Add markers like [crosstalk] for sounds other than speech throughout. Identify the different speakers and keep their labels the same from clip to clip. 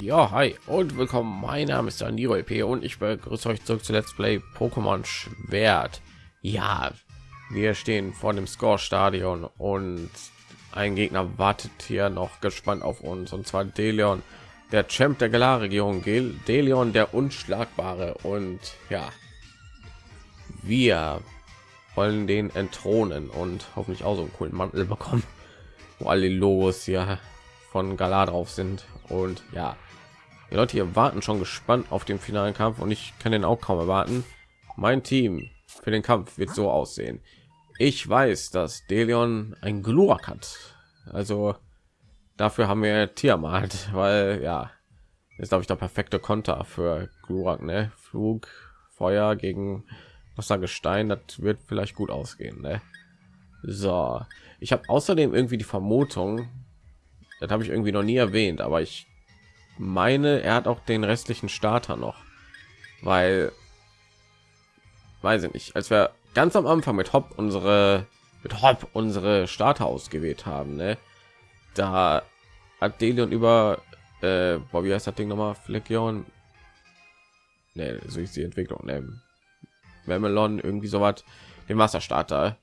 Speaker 1: Ja, hi und willkommen. Mein Name ist Daniro EP und ich begrüße euch zurück zu Let's Play Pokémon Schwert. Ja, wir stehen vor dem Score-Stadion und ein Gegner wartet hier noch gespannt auf uns und zwar Deleon, der Champ der Galar-Regierung, Deleon der Unschlagbare und ja, wir wollen den entthronen und hoffentlich auch so einen coolen Mantel bekommen, wo alle Logos hier von Galar drauf sind und ja die leute hier warten schon gespannt auf den finalen kampf und ich kann den auch kaum erwarten mein team für den kampf wird so aussehen ich weiß dass deleon ein glurak hat also dafür haben wir Tiamat, [laughs] weil ja ist glaube ich der perfekte konter für glurak ne? flug feuer gegen wassergestein das wird vielleicht gut ausgehen ne? so ich habe außerdem irgendwie die vermutung das habe ich irgendwie noch nie erwähnt, aber ich meine, er hat auch den restlichen Starter noch, weil weiß ich nicht, als wir ganz am Anfang mit Hop unsere mit Hop unsere Starter ausgewählt haben, ne? Da hat Delion über äh, boah, wie heißt das Ding nochmal? Flexion. Ne, so ist die Entwicklung, ne? Melon irgendwie so was, den Wasserstarter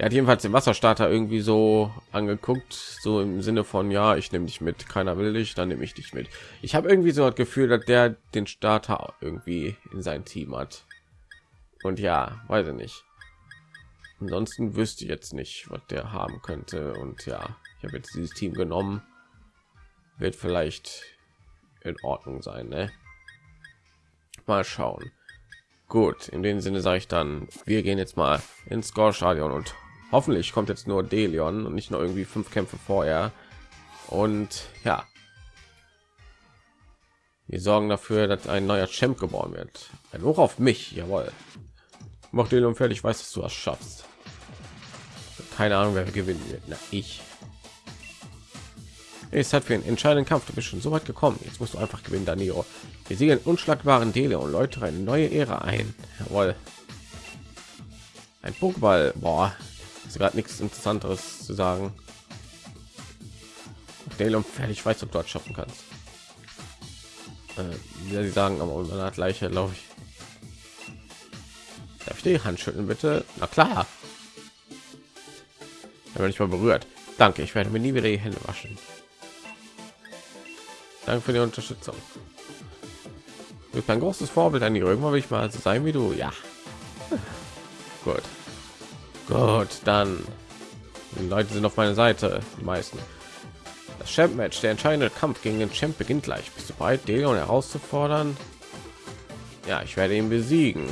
Speaker 1: er hat jedenfalls den Wasserstarter irgendwie so angeguckt, so im Sinne von ja, ich nehme dich mit, keiner will dich, dann nehme ich dich mit. Ich habe irgendwie so das Gefühl, dass der den Starter irgendwie in sein Team hat. Und ja, weiß ich nicht. Ansonsten wüsste ich jetzt nicht, was der haben könnte. Und ja, ich habe jetzt dieses Team genommen. Wird vielleicht in Ordnung sein, ne? Mal schauen. Gut, in dem Sinne sage ich dann, wir gehen jetzt mal ins Score-Stadion und Hoffentlich kommt jetzt nur Delion und nicht nur irgendwie fünf Kämpfe vorher. Und ja, wir sorgen dafür, dass ein neuer Champ geboren wird. Ein Hoch auf mich, jawohl. Mach den fertig, ich weiß, dass du das schaffst. Keine Ahnung, wer gewinnen wird. Na, ich. Es hat für einen entscheidenden Kampf. Du bist schon so weit gekommen. Jetzt musst du einfach gewinnen, Danilo. Wir sehen unschlagbaren Dele und Leute eine neue Ära ein. Jawohl. Ein Pokéball. Boah, ist gerade nichts interessanteres zu sagen. Dale und fertig weiß ob du dort schaffen kannst. Äh, ja, sie sagen aber hat gleiche glaube ich. Darf ich die hand schütteln bitte? Na klar. Wenn ich mal berührt. Danke ich werde mir nie wieder die hände waschen. Danke für die unterstützung. Du ein großes vorbild an die irgendwann will ich mal so sein wie du. Ja. [laughs] Gut Gut, dann die Leute sind auf meiner Seite, die meisten. Das Champ Match, der entscheidende Kampf gegen den Champ beginnt gleich. Bist du bereit, Deleon herauszufordern? Ja, ich werde ihn besiegen.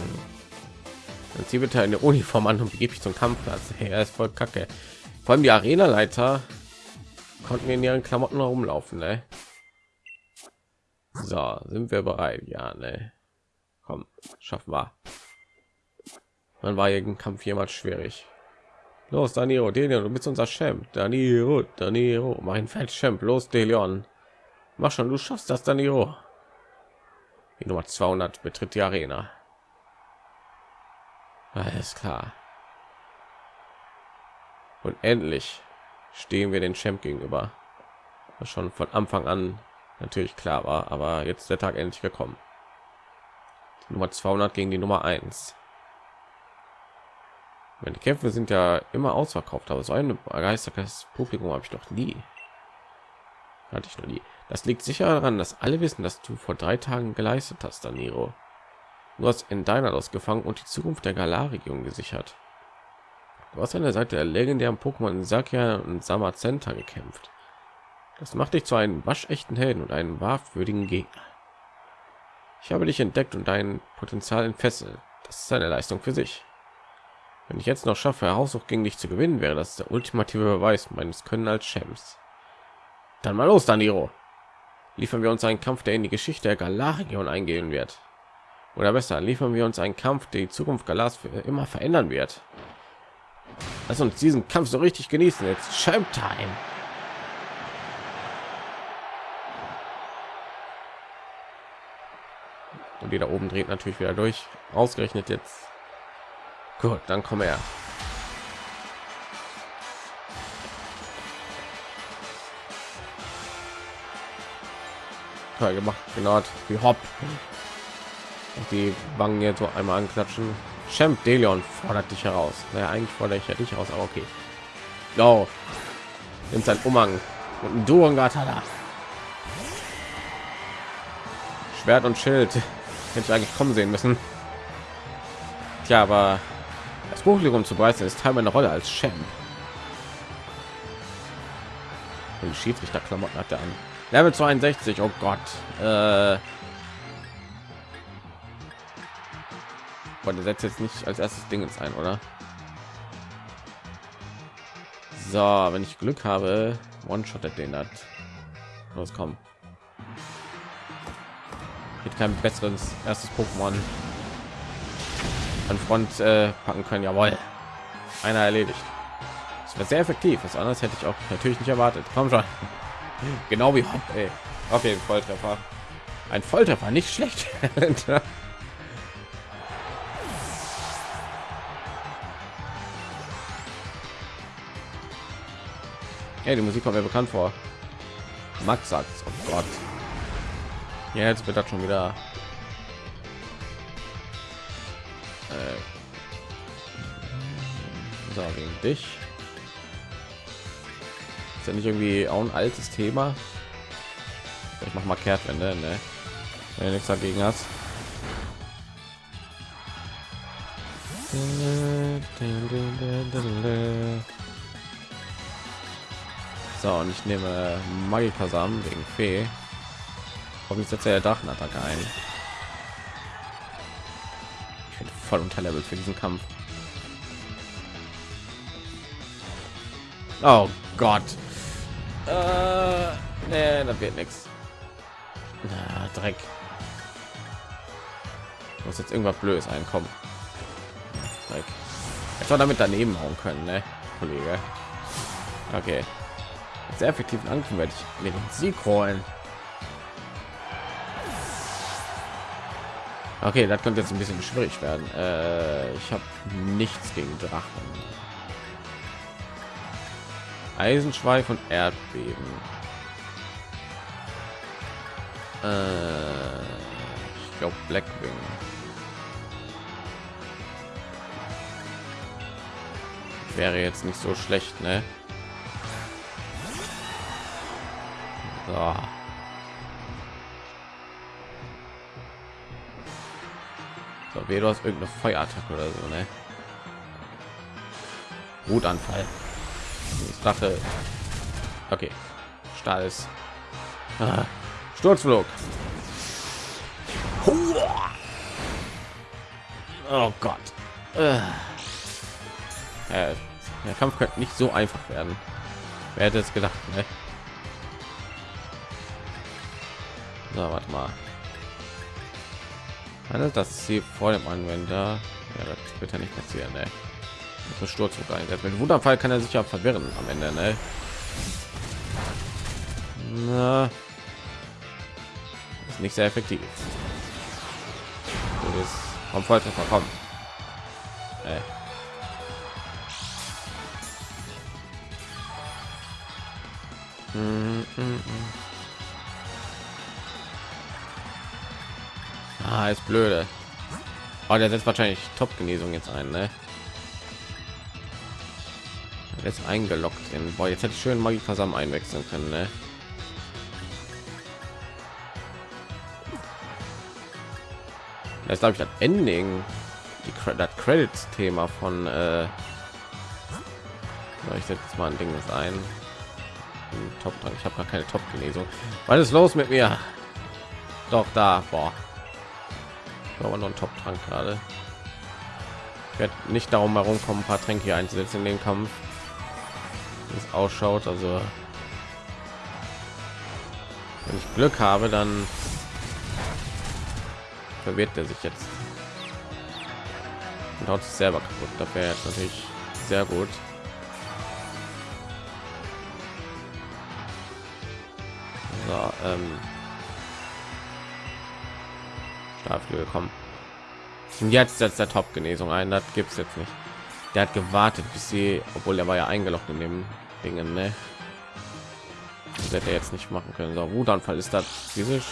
Speaker 1: Dann zieh bitte eine Uniform an und begebe ich zum Kampfplatz. Hey, er ist voll kacke. Vor allem die Arena-Leiter konnten in ihren Klamotten herumlaufen, ne? So, sind wir bereit? Ja, ne? Komm, schaffen wir. Man war jeden Kampf jemals schwierig. Los, Danilo, Delion, du bist unser Champ. Danilo, Danilo, mein Feld Champ. Los, Delion. Mach schon, du schaffst das, Danilo. Die Nummer 200 betritt die Arena. Alles klar. Und endlich stehen wir den Champ gegenüber. Was schon von Anfang an natürlich klar war, aber jetzt der Tag endlich gekommen. Die Nummer 200 gegen die Nummer 1. Meine Kämpfe sind ja immer ausverkauft, aber so ein begeistertes Publikum habe ich doch nie. Hatte ich noch nie. Das liegt sicher daran, dass alle wissen, dass du vor drei Tagen geleistet hast, Daniro. Du hast in deiner gefangen und die Zukunft der Galar-Region gesichert. Du hast an der Seite der legendären Pokémon Sakia und Samazenta gekämpft. Das macht dich zu einem waschechten Helden und einen wahrwürdigen Gegner. Ich habe dich entdeckt und dein Potenzial entfesselt. Das ist eine Leistung für sich. Wenn ich jetzt noch schaffe, Heraussuch gegen dich zu gewinnen, wäre das der ultimative Beweis meines Können als Champs. Dann mal los, Daniro. Liefern wir uns einen Kampf, der in die Geschichte der Galar-Region eingehen wird. Oder besser, liefern wir uns einen Kampf, der die Zukunft Galars für immer verändern wird. Lass uns diesen Kampf so richtig genießen. Jetzt Champ Time. Und die da oben dreht natürlich wieder durch. Ausgerechnet jetzt Gut, dann komm her. Toll gemacht, genau wie Hopp. Und die Wangen jetzt so einmal anklatschen. Champ Delion fordert dich heraus. Naja, eigentlich fordere ich ja dich heraus, aber okay. Go. Nimmt sein Umhang und ein Duongatala. Schwert und Schild. Hätte ich eigentlich kommen sehen müssen. Tja, aber das Buchlegung zu preisen ist Teil meiner Rolle als Champ. Und die Schiedsrichterklamotten hat er an. Level 62, oh Gott. Äh, Boah, der setzt jetzt nicht als erstes Ding ins ein, oder? So, wenn ich Glück habe, one shot den hat. Los, komm. Geht kein besseres erstes Pokémon an Front äh, packen können. Jawohl, einer erledigt. Das wäre sehr effektiv. Was anderes hätte ich auch natürlich nicht erwartet. Komm schon. [laughs] Genau wie Hopp, ey. Okay, Volltreffer. Ein Volltreffer, nicht schlecht. [laughs] Hey, die Musik kommt mir bekannt vor. Max sagt, oh Gott. Ja, jetzt wird das schon wieder. Äh, so, wegen dich. Ist ja nicht irgendwie auch ein altes Thema. Ich mach mal Kehrtwende, ne? Wenn du nichts dagegen hast. So, und ich nehme Magikasamen wegen Fee. Hoffentlich setzt er Drachenattacke ein. Voll unter Level für diesen Kampf. Oh Gott. Äh, nee, das wird nichts. Dreck. Muss jetzt irgendwas Blödes einkommen. Dreck. Soll damit daneben hauen können, ne, Kollege. Okay sehr effektiven Angriff werde ich mir den Sieg holen. Okay, das könnte jetzt ein bisschen schwierig werden. Äh, ich habe nichts gegen Drachen. Eisenschweif und Erdbeben. Äh, ich glaube Blackwing. Wäre jetzt nicht so schlecht, ne? So. Wie du hast irgendeine Feuerattacke oder so, ne? Wutanfall. Ich dachte, okay, Stahl ist ah. Sturzflug. Oh Gott. Äh, der Kampf könnte nicht so einfach werden. Wer hätte es gedacht, ne? So, warte mal. Handelt das Ziel vor dem Anwender? Ja, das wird ja nicht passieren, ne? Das Sturz einsetzt. Mit Wunderfall kann er sich ja verwirren am Ende, ne? Na, ist nicht sehr effektiv. Du bist vom Volltreffer kommen. Äh. Mm -mm -mm. Ah, ist blöde. Oh, der setzt wahrscheinlich Top-Genesung jetzt ein, ne? Jetzt eingeloggt in. Boah, jetzt hätte ich schön Magie zusammen einwechseln können, ne? Das glaube ich das Ending, die das Credits-Thema von. Äh, ich setze jetzt mal ein Ding das ein. Top, ich habe gar keine Top-Genesung. Was ist los mit mir? Doch da, boah aber noch ein top trank gerade wird nicht darum herumkommen ein paar tränke einzusetzen in den kampf. Es ausschaut also. Wenn ich glück habe dann verwirrt er sich jetzt. Und haut sich selber kaputt. Da wäre jetzt natürlich sehr gut. So, ähm dafür kommen und jetzt setzt der top genesung ein das gibt es jetzt nicht der hat gewartet bis sie obwohl er war ja eingeloggt in dem dingen ne? das hätte er jetzt nicht machen können. So, Wutanfall ist das physisch.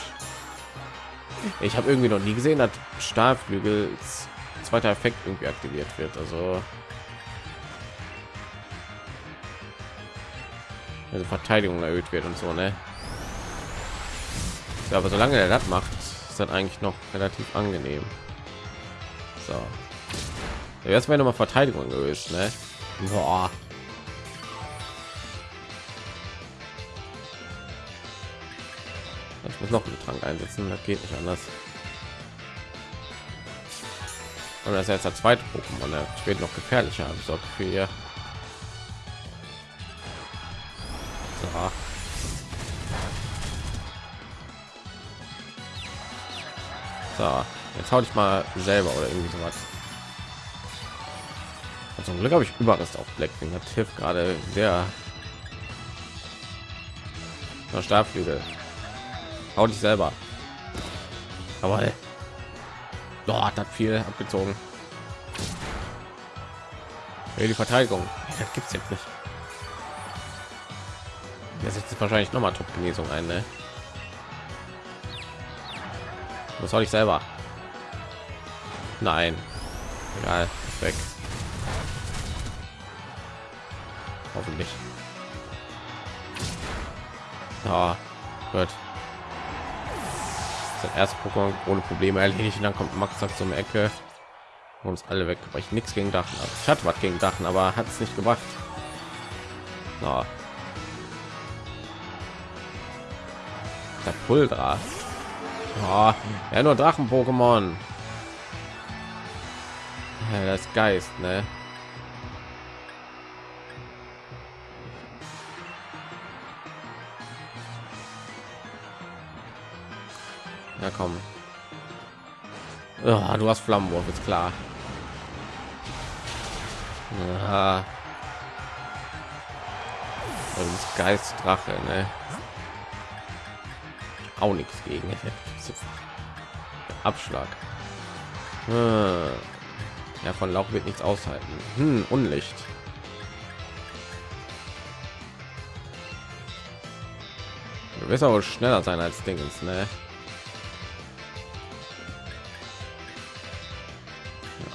Speaker 1: Ich habe irgendwie noch nie gesehen, dass Stahlflügel zweiter Effekt irgendwie aktiviert wird. Also also Verteidigung erhöht wird und so, ne? Aber solange er das macht, ist das eigentlich noch relativ angenehm. So. Jetzt wäre noch mal Verteidigung gelöst, ne? Boah. Ich muss noch einen Trank einsetzen, das geht nicht anders. Und das ist jetzt der zweite Pokémon, der wird noch gefährlicher, so für so, jetzt hau ich mal selber oder irgendwie so was. Zum Glück habe ich Überrest auf Blackwing. Das hilft gerade sehr. Der Stabflügel. Hau dich selber. Aber dort hat viel abgezogen. Hey, die Verteidigung. Das gibt's jetzt nicht. Der setzt wahrscheinlich noch mal Top Genesung ein, ne? Was soll ich selber? Nein. Egal, weg. Hoffentlich. Ja, gut. Das erste Pokémon ohne Probleme erledigt. Und dann kommt Max zum Ecke und uns alle weg, weil ich nichts gegen Dachen habe. Ich hatte was gegen Dachen, aber hat es nicht gemacht. Ja. Der Pultra. Oh, ja, nur Drachen-Pokémon. Ja, das Geist, ne? Ja, komm. Oh, du hast Flammenwurf, ist klar. Ja. Das Geistdrache, ne? Auch nichts gegen. Abschlag. Hm. Ja, von Lauch wird nichts aushalten. Hm, Unlicht. Du wirst aber schneller sein als Dingens, ne?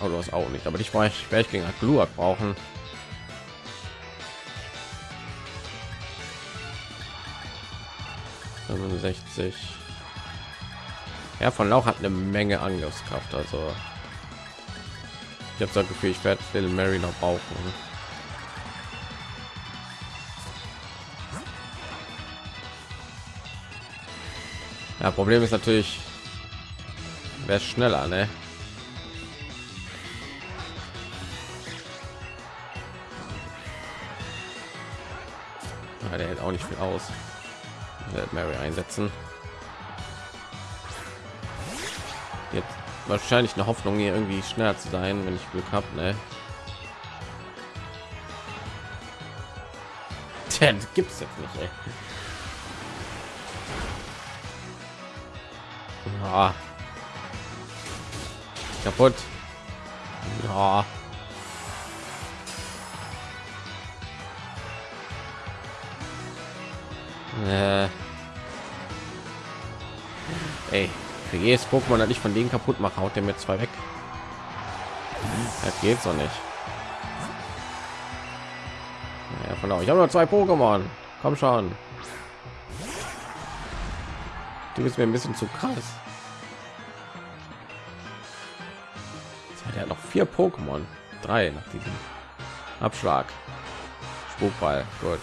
Speaker 1: Oh, du hast auch nicht, aber ich war ich werde ich gegen Gluak brauchen. Sechzig. Ja von lauch hat eine menge angriffskraft also. Ich habe das gefühl ich werde little mary noch brauchen. Ja problem ist natürlich wer schneller ne? Ja, der hält auch nicht viel aus. Mary einsetzen. Jetzt wahrscheinlich eine Hoffnung, hier irgendwie schneller zu sein, wenn ich Glück habe. Ne? Das gibt's jetzt nicht. Ey. Ja. Kaputt. Ja. Äh. Ey, für jedes Pokémon, das ich von denen kaputt mache, haut der mir zwei weg. Das geht so nicht. Ja, von ich habe nur zwei Pokémon. Komm schon. Du bist mir ein bisschen zu krass. Der hat noch vier Pokémon. Drei nach diesem Abschlag. Spukball. Gut.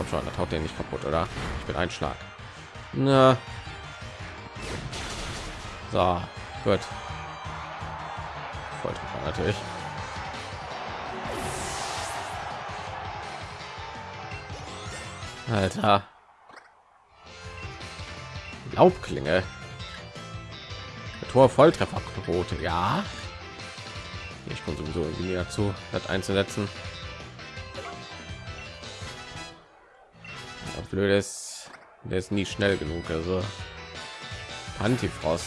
Speaker 1: Komm schon, das haut den nicht kaputt, oder? Ich bin ein Schlag. Na. So, gut. Volltreffer natürlich. Alter. Laubklinge. Tor Volltrefferquote. Ja. Ich komme sowieso irgendwie dazu, das einzusetzen. Blöd ist der ist nie schnell genug also antifrost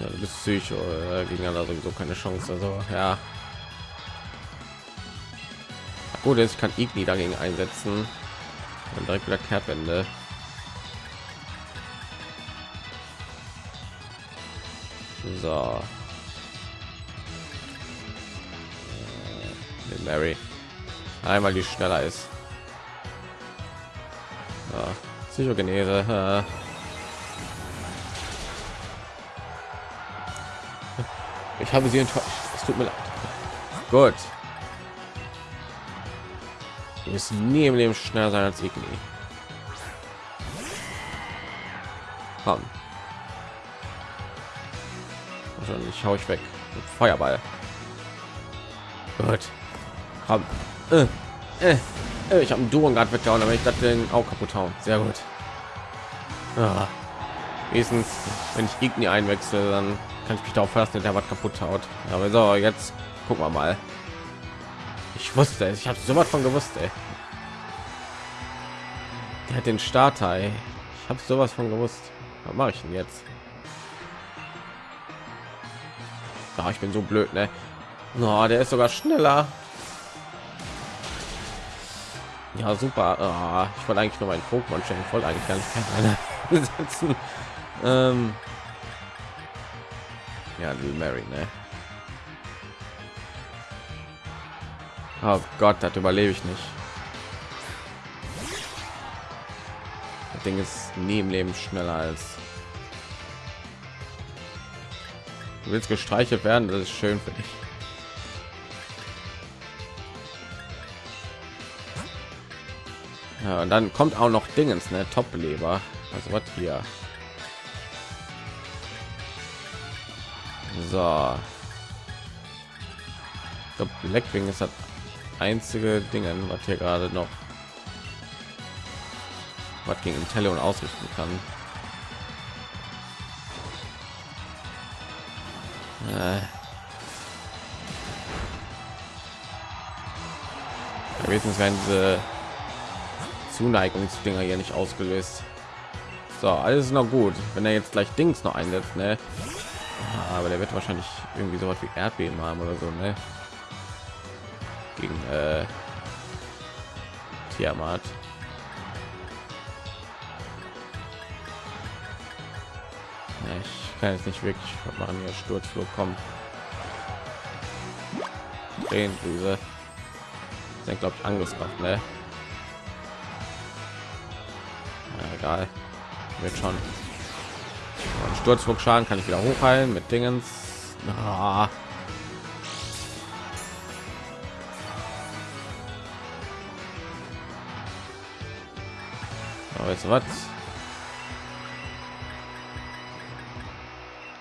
Speaker 1: ja, du bist psycho äh, gegen sowieso keine chance also ja Gut, jetzt kann Igni dagegen einsetzen und direkt wieder Kehrtwende. So. Äh, Mary. Einmal die schneller ist. Ja. Psychogenese. Ich habe sie enttäuscht. Es tut mir leid. Gut. Du bist nie im Leben schneller sein als Igni. Komm. Wahrscheinlich hau ich weg. Mit Feuerball. Gut. Äh, äh, äh. Ich habe einen Duo gerade weggehauen, aber ich das den auch kaputt hauen. Sehr gut. Ah. Wenigstens, wenn ich Igni einwechsel, dann kann ich mich darauf verlassen, der was kaputt haut. Aber so, jetzt gucken wir mal. Ich wusste es, ich habe so was von gewusst, ey. Der hat den Starter, ey. Ich habe sowas von gewusst. Was mache ich denn jetzt? Ah, ich bin so blöd, ne? Oh, der ist sogar schneller. Ja, super. Oh, ich wollte eigentlich nur meinen Pokémon. Ich wollte eigentlich gar nicht setzen. [laughs] ähm, ja, Little Mary, ne? Oh Gott, das überlebe ich nicht. Das Ding ist nie im Leben schneller als du willst gestreichelt werden. Das ist schön für dich. Ja, und dann kommt auch noch Dingens, ne? Top-Beleber. Also was hier? So. Ich Blackwing ist das einzige Dingen, was hier gerade noch was gegen Intellion ausrichten kann. Äh. Wenigstens werden diese Zuneigungsdinger hier nicht ausgelöst. So, alles noch gut. Wenn er jetzt gleich Dings noch einsetzt, ne? Aber der wird wahrscheinlich irgendwie so was wie Erdbeben haben oder so, ne? Gegen äh, Tiamat. Ja, ich kann jetzt nicht wirklich machen hier Sturzflug kommen. Drehendüse. Sind glaube ich Angriffskraft, ne? Egal. Wird schon. Sturzflug Schaden kann ich wieder hochheilen mit Dingens. Ah. Aber jetzt was?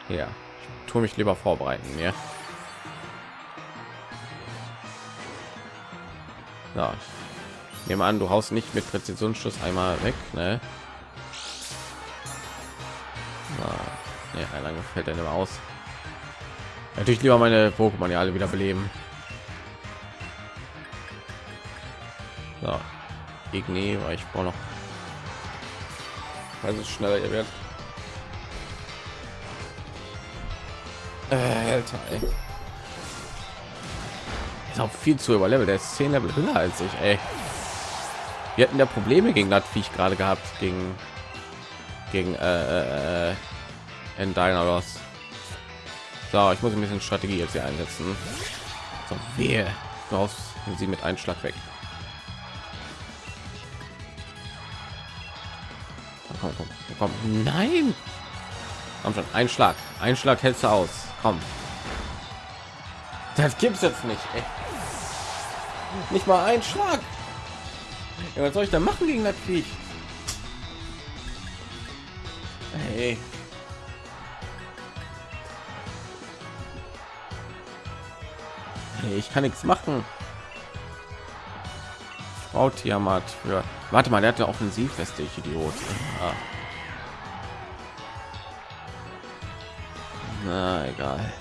Speaker 1: Ja, ich tue mich lieber vorbereiten, ja. Ja, nehme an, du haust nicht mit Präzisionsschuss einmal weg, ne? Ja, lange fällt er aus. Natürlich lieber meine Pokémon ja alle wieder beleben. So, Igni, weil ich brauche noch, weil es schneller ihr wird. Äh, Alter. Ist auch viel zu überlevel. Der ist 10 Level höher als ich, ey. Wir hatten ja Probleme gegen das Viech gerade gehabt, gegen gegen äh, äh, in Dynamos. So, ich muss ein bisschen Strategie jetzt hier einsetzen. So, wehe. Raus sie mit einem Schlag weg. Komm, komm, komm. Nein! Komm schon, ein Schlag. Ein Schlag hältst du aus. Komm. Das gibt's jetzt nicht. Ey. Nicht mal ein Schlag. Ja, was soll ich da machen gegen das Viech? Hey. Ich kann nichts machen. Frau Tiamat für. Warte mal, der hatte Offensivweste, ich Idiot. Ja. Na egal.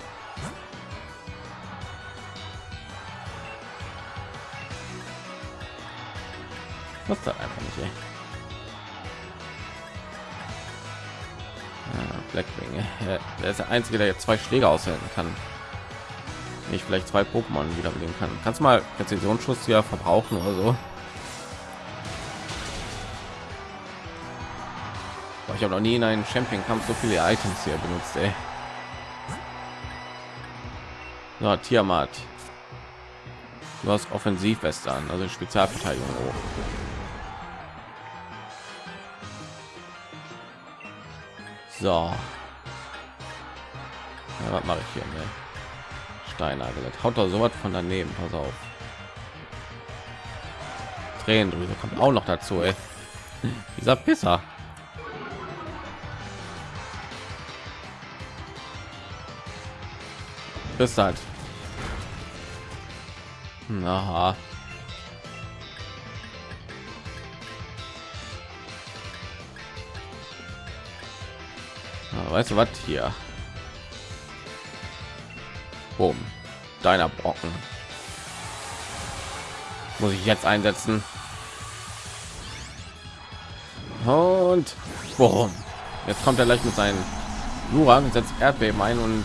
Speaker 1: Was da einfach nicht. Ey. Ja, Blackwing. [laughs] Der ist der einzige, der jetzt zwei Schläge aushalten kann. Ich vielleicht zwei Pokémon wiederbeleben kann. Kannst du mal Präzisionsschuss ja verbrauchen oder so? Boah, ich habe noch nie in einem Champion-Kampf so viele Items hier benutzt, ey. So, Tiamat. Du hast Offensivweste an, also Spezialverteidigung hoch. So. Ja, was mache ich hier? Ne? Steinagel. Haut da so was von daneben. Pass auf. Tränendrüse kommt auch noch dazu. Ey. Dieser Pisser. Bist halt. Aha. weißt du was hier? Boom. Deiner Brocken. Muss ich jetzt einsetzen. Und boom. Jetzt kommt er gleich mit seinen Jura und setzt Erdbeben ein und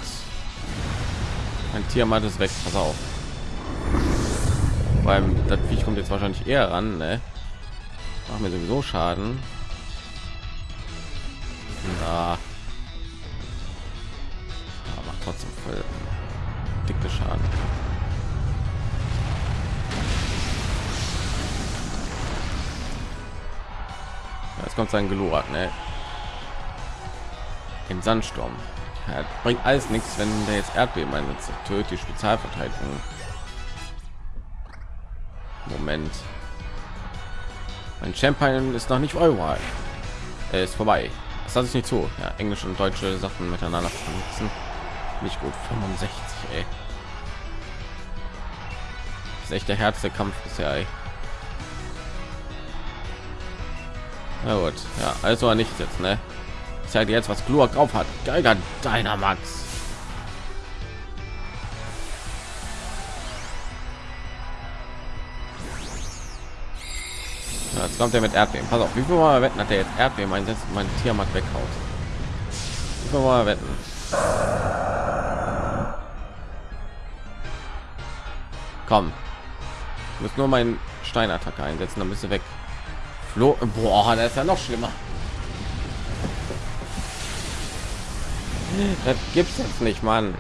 Speaker 1: ein Tier ist weg. Pass auf. Beim das Viech kommt jetzt wahrscheinlich eher ran, ne? Machen wir sowieso Schaden. Na. Kommt sein Gelurat, ne? In Sandsturm. Ja, bringt alles nichts, wenn der jetzt Erdbeben einsetzt. Tötet die Spezialverteidigung. Moment. Mein Champion ist noch nicht Euro. Er ist vorbei. Das lasse ich nicht zu. Ja, Englisch und deutsche Sachen miteinander vernetzen nicht gut 65 ey. ist echt der der Kampf bisher ey. Na gut, ja, also nicht jetzt, ne? Ich zeige jetzt, was Gluak drauf hat. Geiger deiner Max. Ja, jetzt kommt er mit Erdbeben. Pass auf, wie viel mal wetten hat er jetzt Erdbeben einsetzt und mein Tiermarkt weghaut? Wie viel mal wetten? Komm. Ich muss nur meinen Steinattacke einsetzen, dann bist du weg. Flo Boah, das ist ja noch schlimmer. Das gibt's jetzt nicht, Mann.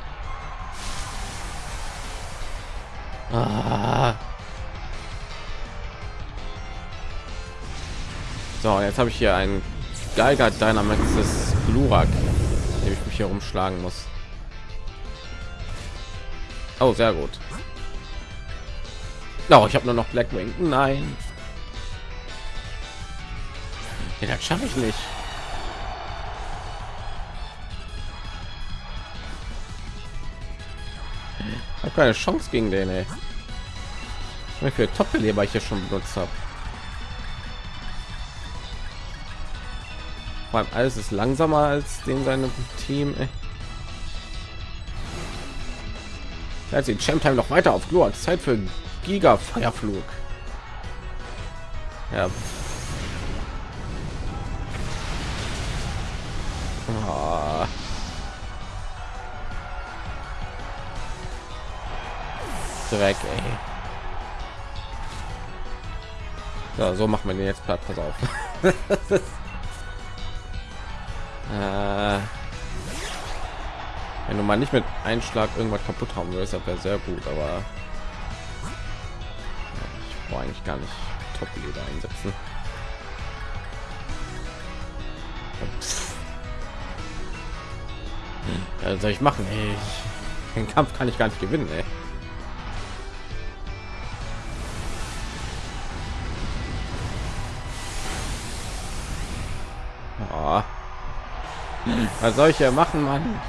Speaker 1: Ah. So, jetzt habe ich hier einen Geiger Dynamax des Glurak, dem ich mich hier umschlagen muss. Oh, sehr gut. Oh, ich habe nur noch Blackwing. Nein. Ja, das schaffe ich nicht. Ich habe keine Chance gegen den. Ey. Wie viel Top-Beleber ich hier schon benutzt habe. Vor allem alles ist langsamer als den seinem Team. Ey. Jetzt die Champ Time noch weiter auf Glor. Zeit für Giga Feierflug. Ja. Dreck, ey. So, so macht man den jetzt platt. Pass auf. [laughs] äh, wenn du mal nicht mit Einschlag irgendwas kaputt haben willst, wäre sehr gut, aber Boah, eigentlich gar nicht top einsetzen ja, soll ich machen ey? den kampf kann ich gar nicht gewinnen ey. Was soll ich hier machen man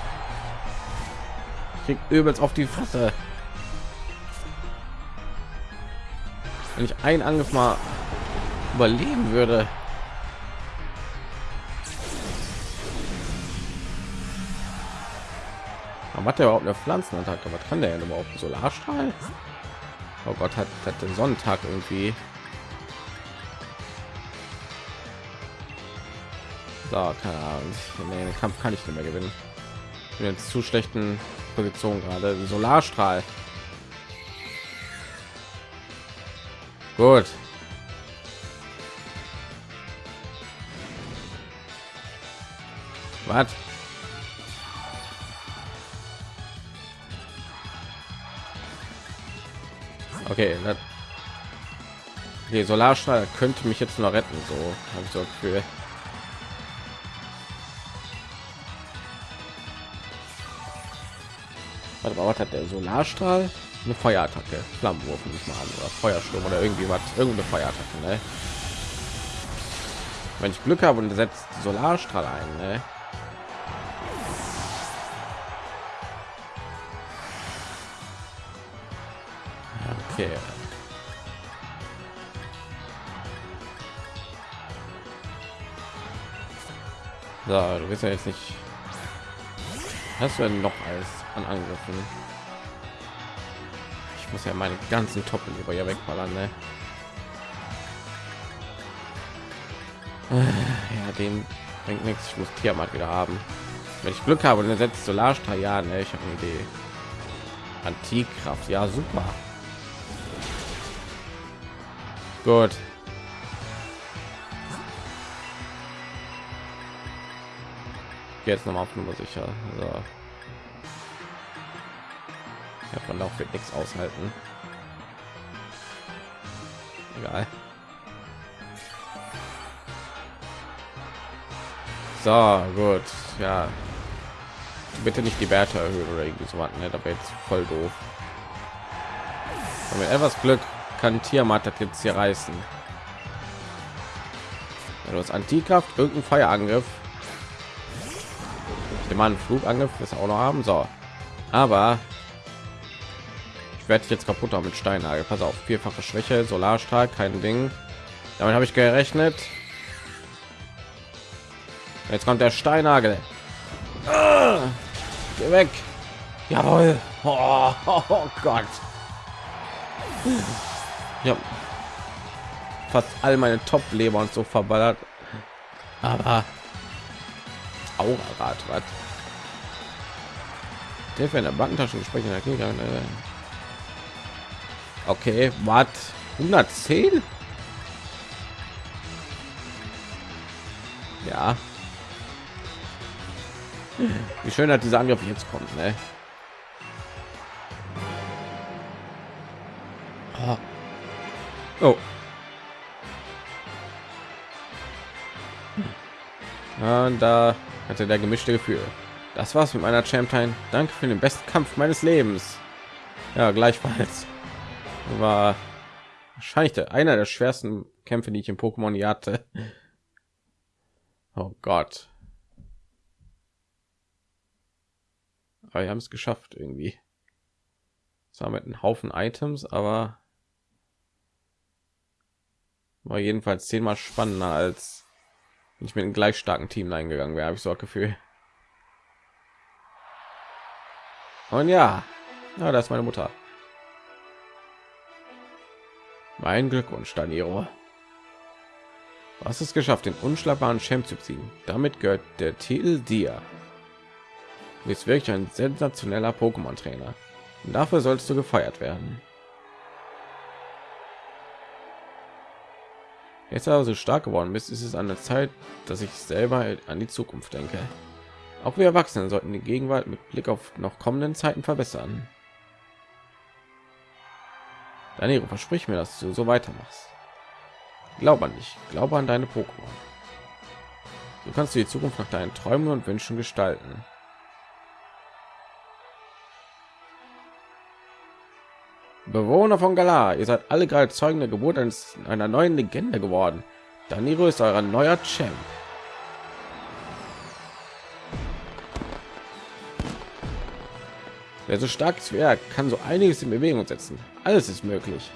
Speaker 1: kriegt übelst auf die fresse wenn ich einen Angriff mal überleben würde. Aber hat der überhaupt eine Pflanzenattacke? Was kann der denn überhaupt? Solarstrahl? Oh Gott, hat, hat den Sonntag irgendwie. So, keine Ahnung. Nee, den Kampf kann ich nicht mehr gewinnen. bin jetzt zu schlechten Position gerade. Solarstrahl. Gut. Was? Okay, das okay, Solarstrahl könnte mich jetzt noch retten, so habe ich so Gefühl. Warte mal, was hat der Solarstrahl? Eine Feuerattacke, Flammenwurf nicht mal an oder Feuersturm oder irgendwie was, irgendeine Feuerattacke, ne? Wenn ich Glück habe und setzt Solarstrahl ein, ne? Okay. So, du bist ja jetzt nicht. Hast du denn noch alles an Angriffen? Ich muss ja meine ganzen Toppen über ihr wegballern, ne? Ja, den bringt nichts. Ich muss Tiamat wieder haben. Wenn ich Glück habe, dann setzt Solarstrahl. Ja, ne, ich habe eine Idee. Antikraft, ja, super. Gut. Jetzt noch mal auf Nummer sicher. So. Ja, von wird nichts aushalten. Egal. So, gut. Ja. Bitte nicht die Werte erhöhen oder irgendwie so was, ne? Da wäre jetzt voll doof. Und mit etwas Glück kann Tiamat das jetzt hier reißen. Ja, du hast Antikraft, irgendein Feuerangriff. Ich nehme an, Flugangriff ist auch noch haben. So, aber ich werde jetzt kaputt haben mit Steinnagel. Pass auf, vierfache Schwäche, Solarstrahl, kein Ding. Damit habe ich gerechnet. Jetzt kommt der Steinnagel. Ah, geh weg. Jawohl. Oh, oh, oh Gott ja fast all meine top leber und so verballert aber Aura-Rad, was? Der in der Bankentasche gesprochen äh. Okay, was? 110? Ja. Wie schön hat dieser Angriff jetzt kommt, ne? Oh. Oh. Und da hatte der gemischte Gefühl. Das war's mit meiner Champion. Danke für den besten Kampf meines Lebens. Ja, gleichfalls. War wahrscheinlich der, einer der schwersten Kämpfe, die ich im Pokémon hatte. Oh Gott. Aber wir haben es geschafft irgendwie. Zwar mit einem Haufen Items, aber war jedenfalls zehnmal spannender als ich mit einem gleich starken Team eingegangen wäre, habe ich so ein Gefühl. Und ja, ja, das ist meine Mutter. Mein Glückwunsch, Daniro. Du hast es geschafft, den unschlagbaren Champ zu ziehen. Damit gehört der Titel dir. Du bist wirklich ein sensationeller Pokémon-Trainer. Dafür sollst du gefeiert werden. Jetzt aber so stark geworden bist, ist es an der Zeit, dass ich selber an die Zukunft denke. Auch wir Erwachsenen sollten die Gegenwart mit Blick auf noch kommenden Zeiten verbessern. Danilo, versprich mir, dass du so weitermachst. Glaube an dich, glaube an deine Pokémon. Du kannst die Zukunft nach deinen Träumen und Wünschen gestalten. Bewohner von Galar, ihr seid alle gerade Zeugen der Geburt eines, einer neuen Legende geworden. Daniro ist euer neuer Champ. Wer so stark ist wie er, kann so einiges in Bewegung setzen. Alles ist möglich.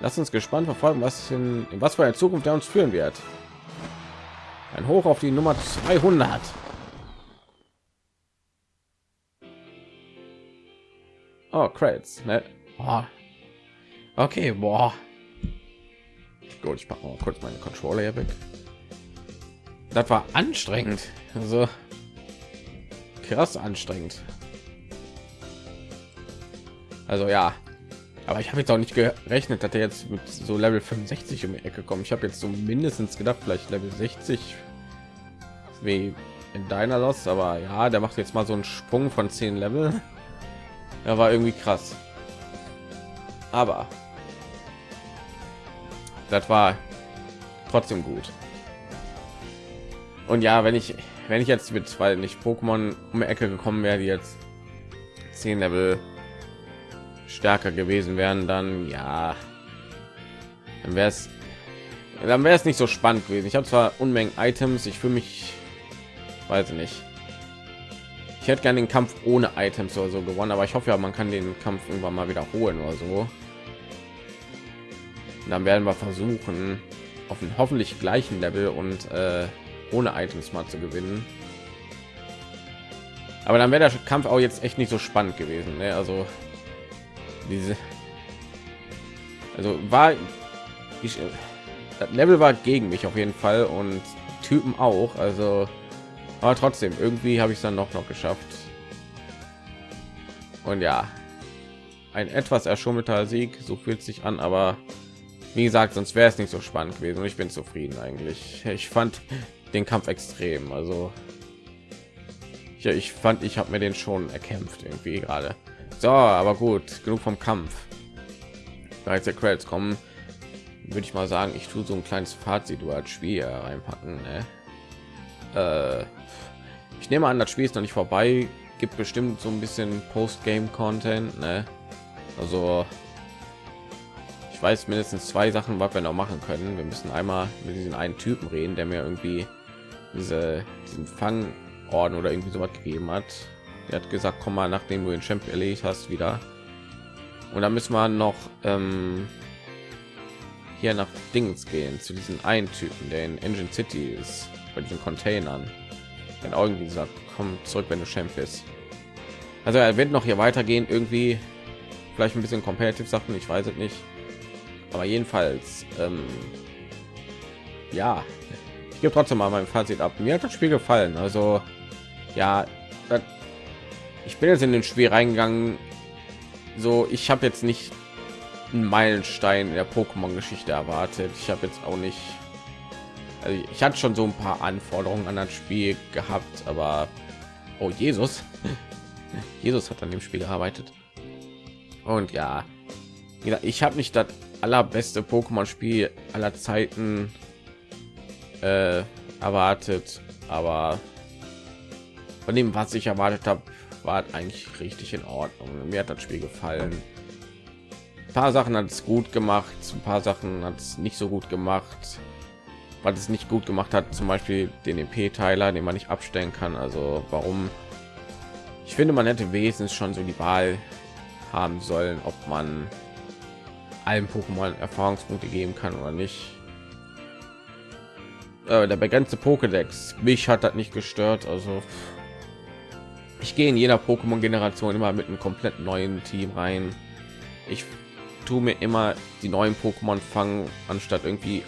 Speaker 1: Lass uns gespannt verfolgen, was in, in was für eine Zukunft er uns führen wird. Ein Hoch auf die Nummer 200. Oh, Credits. Ne? Oh, Okay, boah. Gut, ich mache mal kurz meine Controller hier weg. Das war anstrengend. Also, krass anstrengend. Also ja, aber ich habe jetzt auch nicht gerechnet, dass er jetzt mit so Level 65 um die Ecke kommt. Ich habe jetzt so mindestens gedacht, vielleicht Level 60 wie in deiner Lost, aber ja, der macht jetzt mal so einen Sprung von 10 Level. Er war irgendwie krass. Aber das war trotzdem gut. Und ja, wenn ich wenn ich jetzt mit weil nicht Pokémon um die Ecke gekommen wäre, die jetzt 10 Level stärker gewesen wären, dann ja, dann wäre es dann wäre es nicht so spannend gewesen. Ich habe zwar Unmengen Items, ich fühle mich, weiß nicht. Ich hätte gerne den Kampf ohne Items oder so gewonnen, aber ich hoffe ja, man kann den Kampf irgendwann mal wiederholen oder so. Und dann werden wir versuchen, auf einem hoffentlich gleichen Level und äh, ohne Items mal zu gewinnen. Aber dann wäre der Kampf auch jetzt echt nicht so spannend gewesen. Ne? Also diese also war ich das Level war gegen mich auf jeden Fall und Typen auch. Also aber trotzdem irgendwie habe ich es dann noch noch geschafft. Und ja, ein etwas erschummelter Sieg, so fühlt sich an, aber wie gesagt, sonst wäre es nicht so spannend gewesen und ich bin zufrieden eigentlich. Ich fand den Kampf extrem, also ja, ich fand, ich habe mir den schon erkämpft irgendwie gerade. So, aber gut, genug vom Kampf. Da jetzt der Credits kommen, würde ich mal sagen, ich tue so ein kleines Fazit über das Spiel reinpacken. Ne? Äh, ich nehme an, das Spiel ist noch nicht vorbei. Gibt bestimmt so ein bisschen Post-Game-Content. Ne? Also ich weiß mindestens zwei Sachen, was wir noch machen können. Wir müssen einmal mit diesen einen Typen reden, der mir irgendwie diese diesen Fangorden oder irgendwie so was gegeben hat er hat gesagt komm mal nachdem du den champ erledigt hast wieder. Und dann müssen wir noch ähm, hier nach dings gehen zu diesen einen typen der in engine city ist bei diesen containern. Dann irgendwie gesagt komm zurück wenn du champ bist. Also er wird noch hier weitergehen irgendwie. Vielleicht ein bisschen competitive sachen ich weiß es nicht. Aber jedenfalls ähm, ja. Ich gebe trotzdem mal mein fazit ab. Mir hat das spiel gefallen. Also ja das ich bin jetzt in den Spiel reingegangen. So, ich habe jetzt nicht einen Meilenstein in der Pokémon-Geschichte erwartet. Ich habe jetzt auch nicht. Also ich hatte schon so ein paar Anforderungen an das Spiel gehabt, aber oh Jesus, [laughs] Jesus hat an dem Spiel gearbeitet. Und ja, ich habe nicht das allerbeste Pokémon-Spiel aller Zeiten äh, erwartet, aber von dem, was ich erwartet habe, war eigentlich richtig in Ordnung. Mir hat das Spiel gefallen. Ein paar Sachen hat es gut gemacht, ein paar Sachen hat es nicht so gut gemacht. Was es nicht gut gemacht hat, zum Beispiel den EP-Teiler, den man nicht abstellen kann. Also warum? Ich finde, man hätte wesentlich schon so die Wahl haben sollen, ob man allen Pokémon Erfahrungspunkte geben kann oder nicht. Äh, der begrenzte Pokédex, mich hat das nicht gestört. Also ich gehe in jeder Pokémon Generation immer mit einem komplett neuen Team rein. Ich tue mir immer die neuen Pokémon fangen, anstatt irgendwie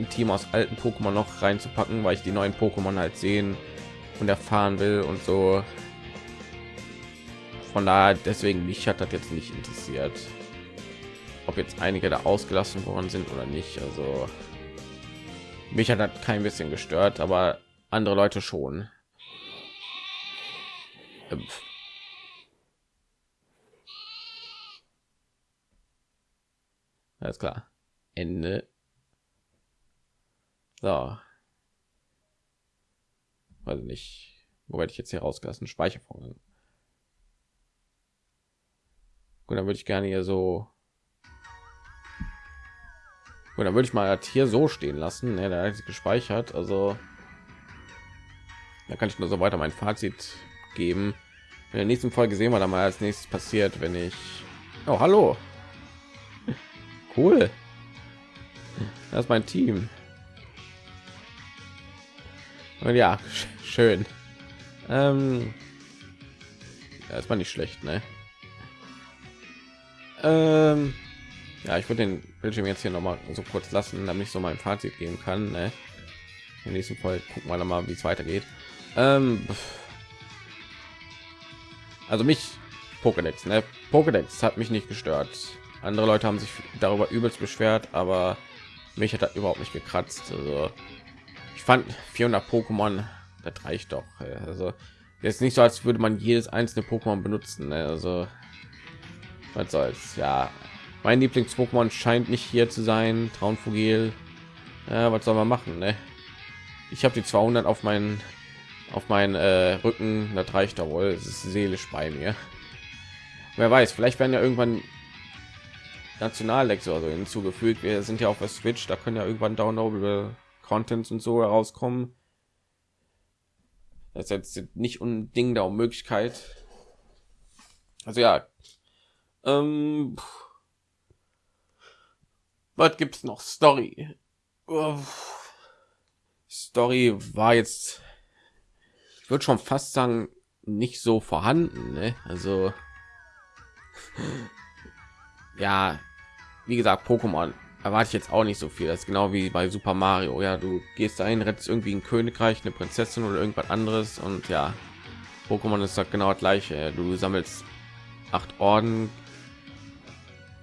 Speaker 1: ein Team aus alten Pokémon noch reinzupacken, weil ich die neuen Pokémon halt sehen und erfahren will und so. Von daher, deswegen mich hat das jetzt nicht interessiert, ob jetzt einige da ausgelassen worden sind oder nicht. Also mich hat das kein bisschen gestört, aber andere Leute schon. Alles klar. Ende. So. Weiß nicht. Wo werde ich jetzt hier rausgelassen? Speichervorgang. Gut, dann würde ich gerne hier so. Gut, dann würde ich mal hier so stehen lassen. Ja, da ist gespeichert. Also da kann ich nur so weiter mein Fazit geben. In der nächsten Folge sehen wir dann mal als nächstes passiert, wenn ich. Oh, hallo. Cool. Das ist mein Team. Und ja, [laughs] schön. Ähm, ja, ist mal nicht schlecht, ne? Ähm, ja, ich würde den Bildschirm jetzt hier noch mal so kurz lassen, damit ich so mein Fazit geben kann. Ne? In der nächsten Folge gucken wir mal, wie es weitergeht. Ähm, also mich Pokédex, ne? Pokédex hat mich nicht gestört. Andere Leute haben sich darüber übelst beschwert, aber mich hat das überhaupt nicht gekratzt. Also ich fand 400 Pokémon, das reicht doch. Also jetzt nicht so, als würde man jedes einzelne Pokémon benutzen. Ne? Also was soll's? Ja, mein Lieblings-Pokémon scheint nicht hier zu sein. Traunvogel. Ja, was soll man machen? Ne? Ich habe die 200 auf meinen auf meinen äh, Rücken. Das reicht da wohl. Es ist seelisch bei mir. Wer weiß, vielleicht werden ja irgendwann Nationallecks oder so hinzugefügt. Wir sind ja auf der Switch, da können ja irgendwann downloadable Contents und so herauskommen. Das ist jetzt nicht unbedingt der Möglichkeit. Also ja, ähm, was gibt's noch? Story. Story war jetzt, würde schon fast sagen, nicht so vorhanden. Ne? Also [laughs] ja, wie gesagt, Pokémon erwarte ich jetzt auch nicht so viel. Das ist genau wie bei Super Mario. Ja, du gehst dahin, rettest irgendwie ein Königreich, eine Prinzessin oder irgendwas anderes und ja, Pokémon ist halt genau das gleiche. Du sammelst acht Orden,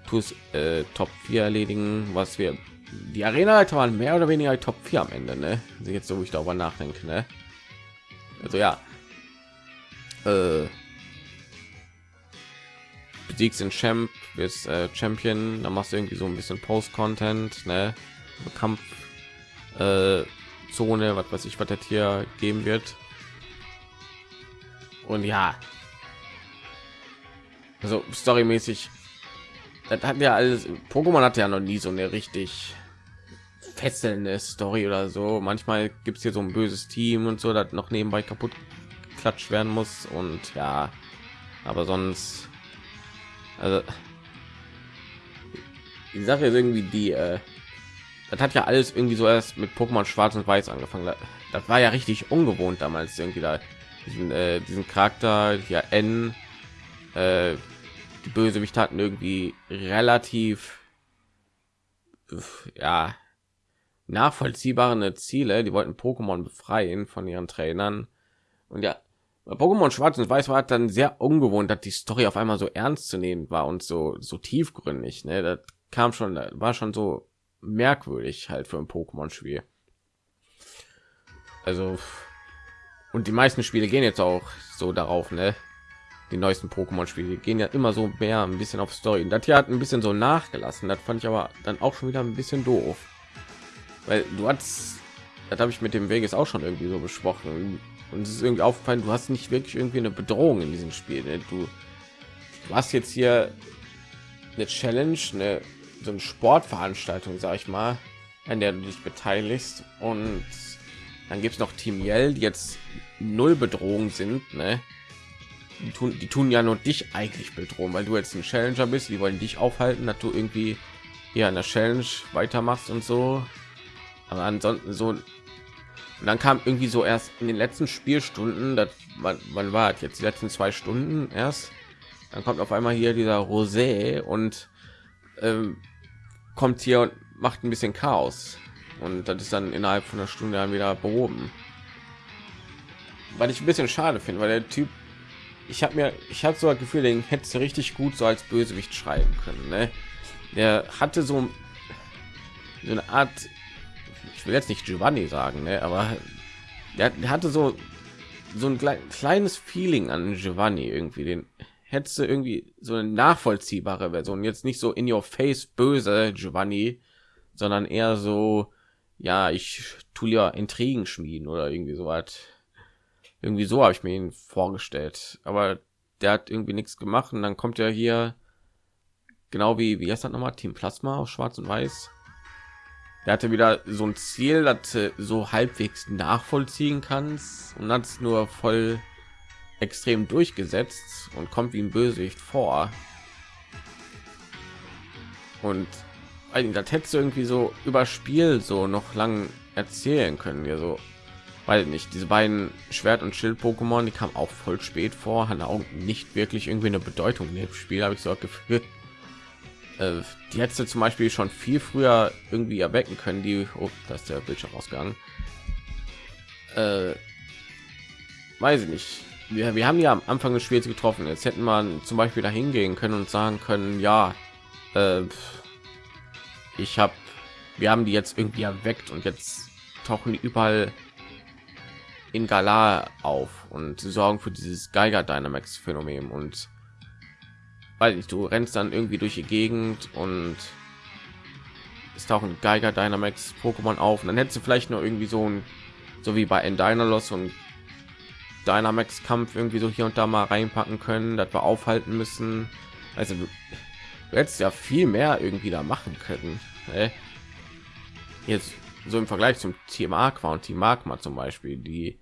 Speaker 1: tust äh, Top 4 erledigen, was wir die Arena waren mehr oder weniger Top 4 am Ende, ne? Jetzt so, wo ich darüber nachdenke, ne? Also ja, äh, besiegst den Champ, bist äh, Champion, dann machst du irgendwie so ein bisschen Post-Content, ne? Kampf äh, Zone, was weiß ich, was das hier geben wird. Und ja, also storymäßig, das hat ja alles. Pokémon hat ja noch nie so eine richtig fesselnde Story oder so. Manchmal gibt es hier so ein böses Team und so, das noch nebenbei kaputt klatscht werden muss und ja, aber sonst also die Sache ist irgendwie die, äh, das hat ja alles irgendwie so erst mit Pokémon Schwarz und Weiß angefangen. Das war ja richtig ungewohnt damals irgendwie da diesen, äh, diesen Charakter ja N. Äh, die Bösewicht hatten irgendwie relativ ja nachvollziehbare Ziele. Die wollten Pokémon befreien von ihren Trainern und ja Pokémon Schwarz und Weiß war dann sehr ungewohnt, dass die Story auf einmal so ernst zu nehmen war und so so tiefgründig. Ne? Das kam schon, war schon so merkwürdig halt für ein Pokémon-Spiel. Also und die meisten Spiele gehen jetzt auch so darauf, ne? Die neuesten Pokémon-Spiele gehen ja immer so mehr ein bisschen auf Story. Das hier hat ein bisschen so nachgelassen. Das fand ich aber dann auch schon wieder ein bisschen doof, weil du hast, das habe ich mit dem Weges auch schon irgendwie so besprochen und es ist irgendwie aufgefallen, du hast nicht wirklich irgendwie eine Bedrohung in diesem Spiel. Ne? Du, du hast jetzt hier eine Challenge, eine so eine Sportveranstaltung, sag ich mal, an der du dich beteiligst und dann gibt es noch Team Yell, die jetzt null Bedrohung sind, ne? Die tun, die tun ja nur dich eigentlich bedrohen, weil du jetzt ein Challenger bist. Die wollen dich aufhalten, dass du irgendwie hier an der Challenge weitermachst und so. Aber ansonsten so und dann kam irgendwie so erst in den letzten Spielstunden, das man, man war jetzt die letzten zwei Stunden erst, dann kommt auf einmal hier dieser Rosé und ähm, kommt hier und macht ein bisschen Chaos und das ist dann innerhalb von einer Stunde dann wieder behoben. Weil ich ein bisschen schade finde, weil der Typ, ich habe mir, ich habe so das Gefühl, den hätte richtig gut so als Bösewicht schreiben können. Ne? Der hatte so, so eine Art ich will jetzt nicht Giovanni sagen, ne, aber der, hatte so so ein kleines Feeling an Giovanni irgendwie, den hättest du irgendwie so eine nachvollziehbare Version, jetzt nicht so in your face böse Giovanni, sondern eher so, ja, ich tu ja Intrigen schmieden oder irgendwie so was. Irgendwie so habe ich mir ihn vorgestellt, aber der hat irgendwie nichts gemacht und dann kommt er hier genau wie wie heißt das nochmal? Team Plasma auf Schwarz und Weiß der hatte wieder so ein Ziel, das so halbwegs nachvollziehen kannst und hat es nur voll extrem durchgesetzt und kommt wie ein Bösewicht vor. Und das hättest du irgendwie so über Spiel so noch lang erzählen können, ja so, weil nicht diese beiden Schwert und Schild Pokémon, die kamen auch voll spät vor, hatten auch nicht wirklich irgendwie eine Bedeutung in dem Spiel, habe ich so gefühlt äh, die hätte zum Beispiel schon viel früher irgendwie erwecken können. Die, oh, das ist der Bildschirm ausgegangen. Äh, weiß ich nicht. wir, wir haben ja am Anfang des Spiels getroffen. Jetzt hätten man zum Beispiel dahin gehen können und sagen können, ja, äh, ich habe, wir haben die jetzt irgendwie erweckt und jetzt tauchen die überall in Galar auf und sorgen für dieses Geiger Dynamax Phänomen und weil ich du rennst dann irgendwie durch die Gegend und es tauchen Geiger Dynamax Pokémon auf und dann hättest du vielleicht nur irgendwie so ein so wie bei Endynalos und Dynamax Kampf irgendwie so hier und da mal reinpacken können, dass wir aufhalten müssen. Also du, du hättest ja viel mehr irgendwie da machen können. Ne? Jetzt so im Vergleich zum Team Aqua und Team Magma zum Beispiel, die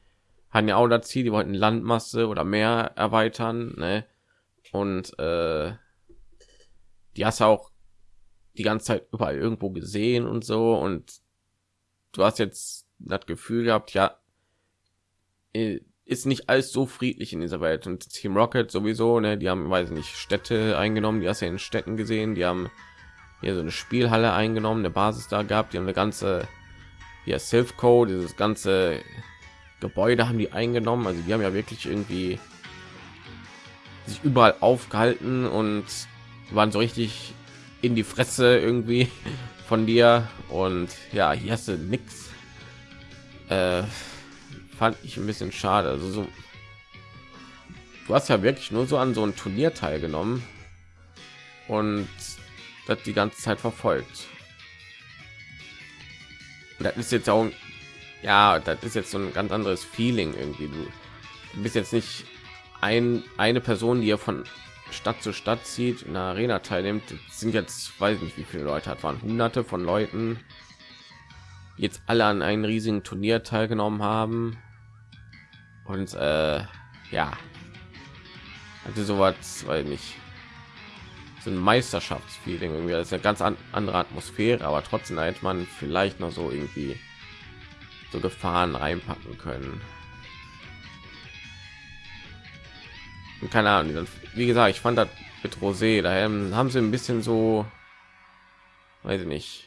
Speaker 1: hatten ja auch das Ziel, die wollten Landmasse oder mehr erweitern, ne? Und äh, die hast auch die ganze Zeit überall irgendwo gesehen und so. Und du hast jetzt das Gefühl gehabt, ja, äh, ist nicht alles so friedlich in dieser Welt. Und Team Rocket sowieso, ne, die haben, weiß nicht, Städte eingenommen, die hast ja in Städten gesehen, die haben hier so eine Spielhalle eingenommen, eine Basis da gehabt, die haben eine ganze hier Silph Code, dieses ganze Gebäude haben die eingenommen, also die haben ja wirklich irgendwie sich überall aufgehalten und waren so richtig in die Fresse irgendwie [laughs] von dir und ja, hier hast du nix. Äh, fand ich ein bisschen schade. Also so, du hast ja wirklich nur so an so ein Turnier teilgenommen und das die ganze Zeit verfolgt. Und das ist jetzt auch, ja, das ist jetzt so ein ganz anderes Feeling irgendwie. Du bist jetzt nicht ein, eine Person, die ja von Stadt zu Stadt zieht, in der Arena teilnimmt. Sind jetzt, weiß nicht, wie viele Leute hat, waren hunderte von Leuten, jetzt alle an einem riesigen Turnier teilgenommen haben. Und äh, ja, also sowas, weil nicht so ein Meisterschaftsfeeling irgendwie. Das ist eine ganz an, andere Atmosphäre, aber trotzdem hätte man vielleicht noch so irgendwie so Gefahren reinpacken können. Keine Ahnung, wie gesagt, ich fand das mit Rosé, da haben sie ein bisschen so, weiß ich nicht,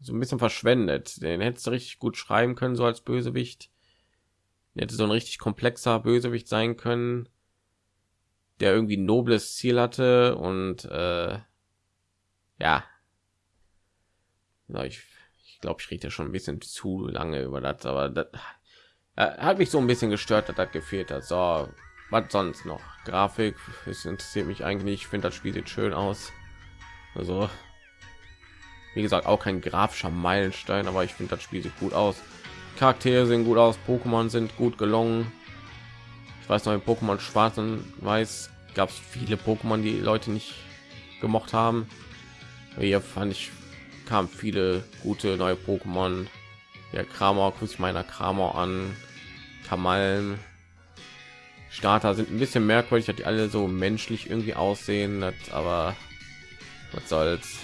Speaker 1: so ein bisschen verschwendet. Den hättest du richtig gut schreiben können, so als Bösewicht. Der hätte so ein richtig komplexer Bösewicht sein können, der irgendwie ein nobles Ziel hatte und äh, ja, ich, ich glaube, ich rede schon ein bisschen zu lange über das, aber das äh, hat mich so ein bisschen gestört, dass das gefehlt hat. So, was sonst noch? Grafik, es interessiert mich eigentlich. Ich finde das Spiel sieht schön aus. Also, wie gesagt, auch kein grafischer Meilenstein, aber ich finde das Spiel sieht gut aus. Charaktere sehen gut aus, Pokémon sind gut gelungen. Ich weiß noch, in Pokémon Schwarz und Weiß gab es viele Pokémon, die Leute nicht gemocht haben. Hier fand ich kam viele gute neue Pokémon. Der Kramer, guckt meiner Kramer an, Kamallen. Starter sind ein bisschen merkwürdig, dass die alle so menschlich irgendwie aussehen, aber was soll's.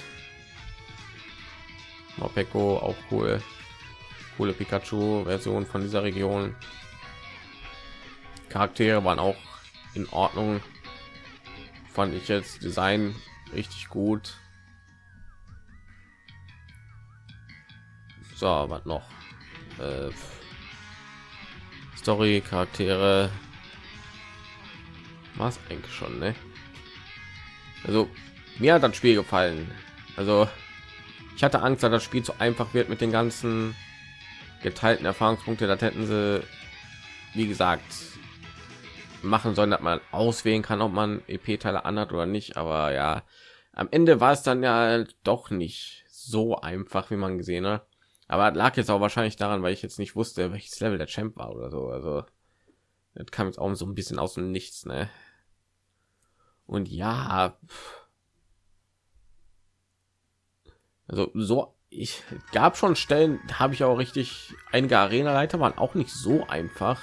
Speaker 1: Morpeko auch cool coole Pikachu-Version von dieser Region. Charaktere waren auch in Ordnung. Fand ich jetzt Design richtig gut. So, was noch? Äh, Story, Charaktere. Was eigentlich schon, ne? Also mir hat das Spiel gefallen. Also ich hatte Angst, dass das Spiel zu einfach wird mit den ganzen geteilten Erfahrungspunkte, das hätten sie, wie gesagt, machen sollen, dass man auswählen kann, ob man EP-Teile anhat oder nicht. Aber ja, am Ende war es dann ja doch nicht so einfach, wie man gesehen hat. Aber lag jetzt auch wahrscheinlich daran, weil ich jetzt nicht wusste, welches Level der Champ war oder so. Also das kam jetzt auch so ein bisschen aus dem Nichts, ne? Und ja, also so ich gab schon Stellen, habe ich auch richtig einige Arena-Leiter waren auch nicht so einfach.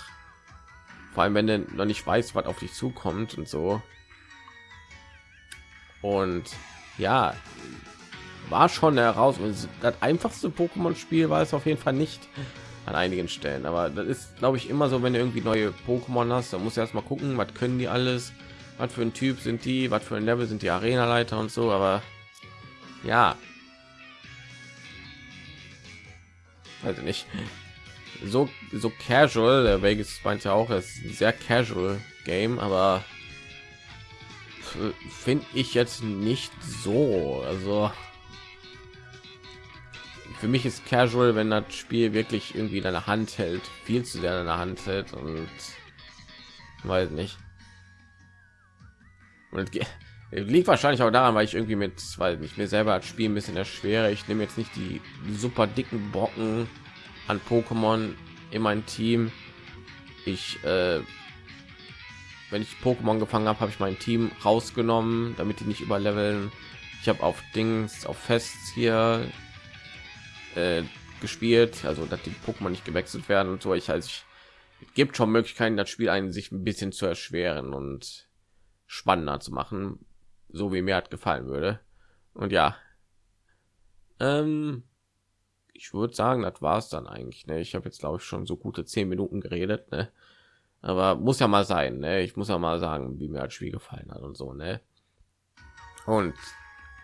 Speaker 1: Vor allem, wenn du noch nicht weiß, was auf dich zukommt und so. Und ja, war schon heraus. Das einfachste Pokémon-Spiel war es auf jeden Fall nicht an einigen Stellen. Aber das ist, glaube ich, immer so, wenn du irgendwie neue Pokémon hast, dann musst du erst mal gucken, was können die alles, was für ein Typ sind die, was für ein Level sind die Arena-Leiter und so. Aber ja, also nicht so so casual. Der Vegas meint ja auch, es ist ein sehr casual Game, aber finde ich jetzt nicht so. Also für mich ist casual, wenn das Spiel wirklich irgendwie in deiner Hand hält, viel zu sehr in der Hand hält und weiß nicht. Und liegt wahrscheinlich auch daran, weil ich irgendwie mit, weil ich mir selber als Spiel ein bisschen erschwere. Ich nehme jetzt nicht die super dicken Brocken an Pokémon in mein Team. Ich, äh, wenn ich Pokémon gefangen habe, habe ich mein Team rausgenommen, damit die nicht überleveln. Ich habe auf Dings, auf Fests hier äh, gespielt, also dass die Pokémon nicht gewechselt werden und so. Ich also ich gibt schon Möglichkeiten, das Spiel einen sich ein bisschen zu erschweren und spannender zu machen, so wie mir hat gefallen würde. Und ja, ähm, ich würde sagen, das war es dann eigentlich. Ne? Ich habe jetzt glaube ich schon so gute zehn Minuten geredet, ne? aber muss ja mal sein. Ne? Ich muss ja mal sagen, wie mir das Spiel gefallen hat und so. Ne? Und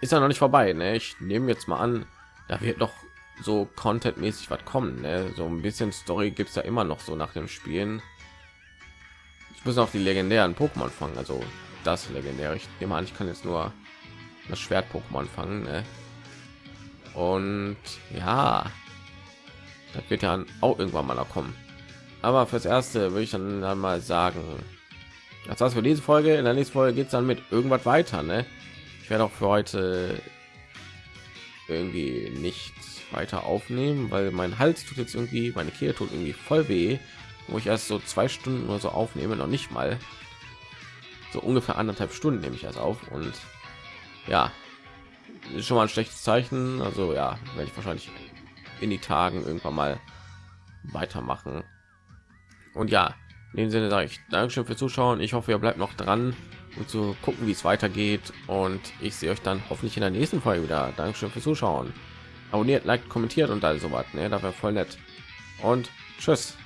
Speaker 1: ist ja noch nicht vorbei. Ne? Ich nehme jetzt mal an, da wird noch so content-mäßig was kommen. Ne? So ein bisschen Story gibt es ja immer noch so nach dem Spielen. Ich muss auch die legendären Pokémon fangen, also das legendäre. Ich nehme an, ich kann jetzt nur das Schwert-Pokémon fangen. Ne? Und ja, das wird ja auch irgendwann mal kommen. Aber fürs erste würde ich dann, dann mal sagen, das war's für diese Folge. In der nächsten Folge geht es dann mit irgendwas weiter. Ne? Ich werde auch für heute irgendwie nicht weiter aufnehmen, weil mein Hals tut jetzt irgendwie, meine Kehle tut irgendwie voll weh, wo ich erst so zwei Stunden oder so aufnehme, noch nicht mal. So ungefähr anderthalb Stunden nehme ich erst auf und ja, ist schon mal ein schlechtes Zeichen. Also ja, werde ich wahrscheinlich in die Tagen irgendwann mal weitermachen. Und ja, in dem Sinne sage ich Dankeschön für Zuschauen. Ich hoffe, ihr bleibt noch dran und zu gucken, wie es weitergeht. Und ich sehe euch dann hoffentlich in der nächsten Folge wieder. Dankeschön für Zuschauen abonniert, liked, kommentiert und all so was. Ne? Da wäre voll nett. Und tschüss.